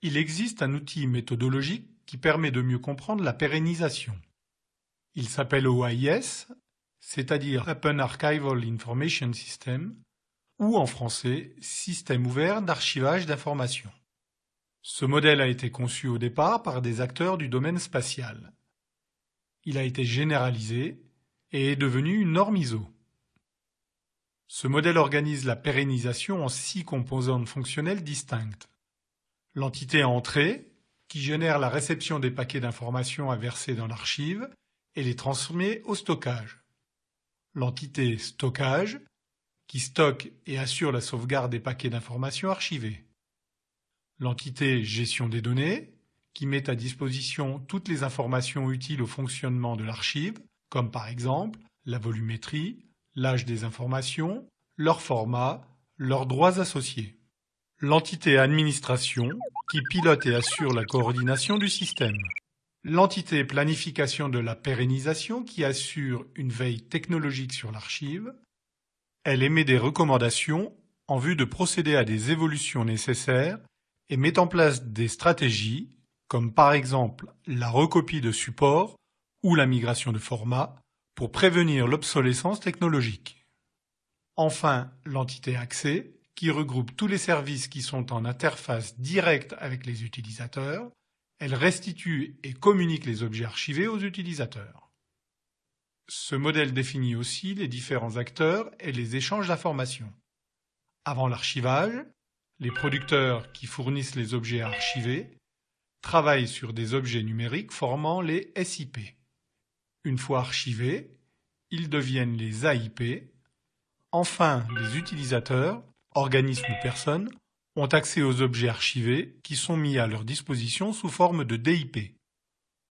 Il existe un outil méthodologique qui permet de mieux comprendre la pérennisation. Il s'appelle OIS, c'est-à-dire Open Archival Information System, ou en français Système ouvert d'archivage d'informations. Ce modèle a été conçu au départ par des acteurs du domaine spatial. Il a été généralisé et est devenu une norme ISO. Ce modèle organise la pérennisation en six composantes fonctionnelles distinctes. L'entité entrée, qui génère la réception des paquets d'informations à verser dans l'archive et les transmet au stockage. L'entité stockage, qui stocke et assure la sauvegarde des paquets d'informations archivés. L'entité gestion des données, qui met à disposition toutes les informations utiles au fonctionnement de l'archive, comme par exemple la volumétrie, l'âge des informations, leur format, leurs droits associés. L'entité administration, qui pilote et assure la coordination du système. L'entité planification de la pérennisation, qui assure une veille technologique sur l'archive. Elle émet des recommandations en vue de procéder à des évolutions nécessaires et met en place des stratégies, comme par exemple la recopie de support ou la migration de format, pour prévenir l'obsolescence technologique. Enfin, l'entité accès, qui regroupe tous les services qui sont en interface directe avec les utilisateurs, elle restitue et communique les objets archivés aux utilisateurs. Ce modèle définit aussi les différents acteurs et les échanges d'informations. Avant l'archivage, les producteurs qui fournissent les objets archivés travaillent sur des objets numériques formant les SIP. Une fois archivés, ils deviennent les AIP. Enfin, les utilisateurs, organismes ou personnes, ont accès aux objets archivés qui sont mis à leur disposition sous forme de DIP.